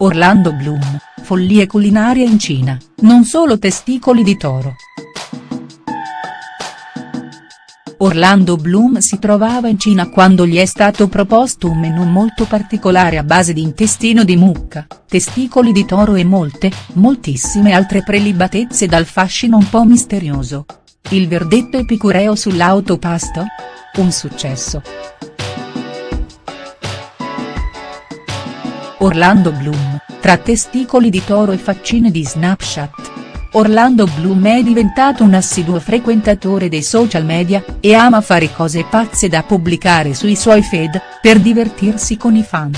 Orlando Bloom, follie culinarie in Cina, non solo testicoli di toro. Orlando Bloom si trovava in Cina quando gli è stato proposto un menù molto particolare a base di intestino di mucca, testicoli di toro e molte, moltissime altre prelibatezze dal fascino un po' misterioso. Il verdetto epicureo sull'autopasto? Un successo. Orlando Bloom, tra testicoli di toro e faccine di Snapchat. Orlando Bloom è diventato un assiduo frequentatore dei social media, e ama fare cose pazze da pubblicare sui suoi feed, per divertirsi con i fan.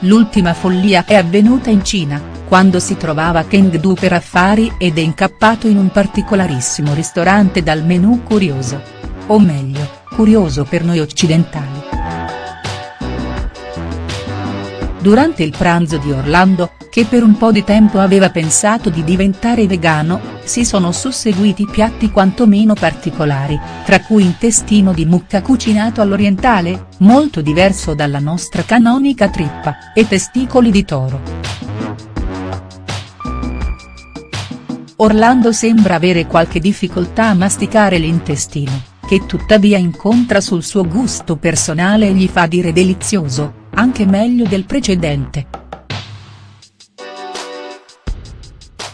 L'ultima follia è avvenuta in Cina, quando si trovava a Chengdu per affari ed è incappato in un particolarissimo ristorante dal menù curioso. O meglio, curioso per noi occidentali. Durante il pranzo di Orlando, che per un po' di tempo aveva pensato di diventare vegano, si sono susseguiti piatti quantomeno particolari, tra cui intestino di mucca cucinato all'orientale, molto diverso dalla nostra canonica trippa, e testicoli di toro. Orlando sembra avere qualche difficoltà a masticare l'intestino, che tuttavia incontra sul suo gusto personale e gli fa dire delizioso, anche meglio del precedente.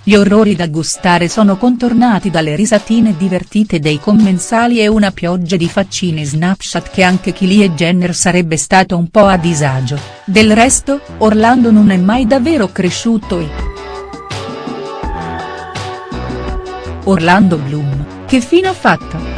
Gli orrori da gustare sono contornati dalle risatine divertite dei commensali e una pioggia di faccine Snapchat che anche Kylie Jenner sarebbe stato un po' a disagio, del resto, Orlando non è mai davvero cresciuto e. Orlando Bloom, che fine ha fatto?.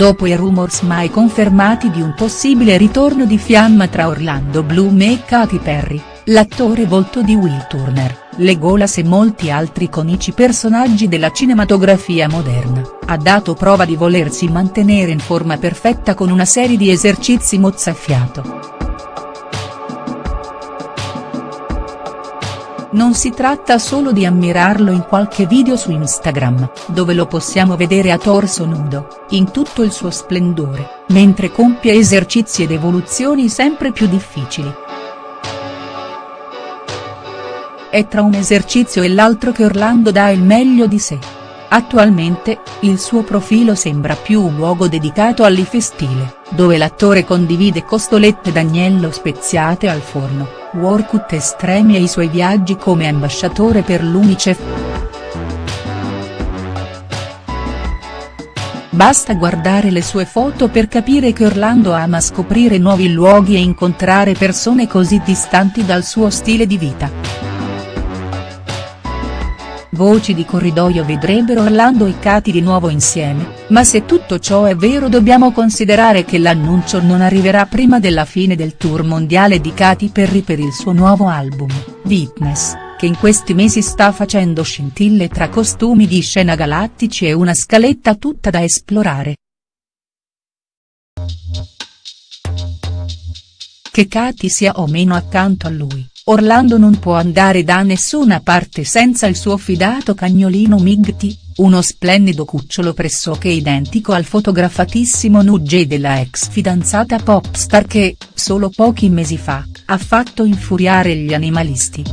Dopo i rumors mai confermati di un possibile ritorno di fiamma tra Orlando Bloom e Katy Perry, l'attore volto di Will Turner, Legolas e molti altri iconici personaggi della cinematografia moderna, ha dato prova di volersi mantenere in forma perfetta con una serie di esercizi mozzafiato. Non si tratta solo di ammirarlo in qualche video su Instagram, dove lo possiamo vedere a torso nudo, in tutto il suo splendore, mentre compie esercizi ed evoluzioni sempre più difficili. È tra un esercizio e l'altro che Orlando dà il meglio di sé. Attualmente, il suo profilo sembra più un luogo dedicato all'ifestile, dove l'attore condivide costolette d'agnello speziate al forno workout estremi e i suoi viaggi come ambasciatore per l'Unicef. Basta guardare le sue foto per capire che Orlando ama scoprire nuovi luoghi e incontrare persone così distanti dal suo stile di vita. Voci di corridoio vedrebbero Orlando e Katy di nuovo insieme, ma se tutto ciò è vero dobbiamo considerare che l'annuncio non arriverà prima della fine del tour mondiale di Katy Perry per il suo nuovo album, Witness, che in questi mesi sta facendo scintille tra costumi di scena galattici e una scaletta tutta da esplorare. Che Katy sia o meno accanto a lui Orlando non può andare da nessuna parte senza il suo fidato cagnolino Migti, uno splendido cucciolo pressoché identico al fotografatissimo Nugget della ex fidanzata popstar che, solo pochi mesi fa, ha fatto infuriare gli animalisti.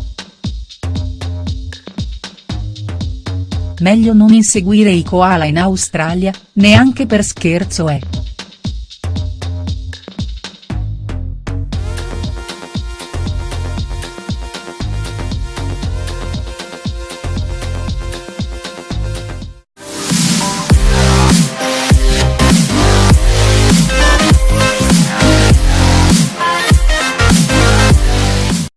Meglio non inseguire i koala in Australia, neanche per scherzo è.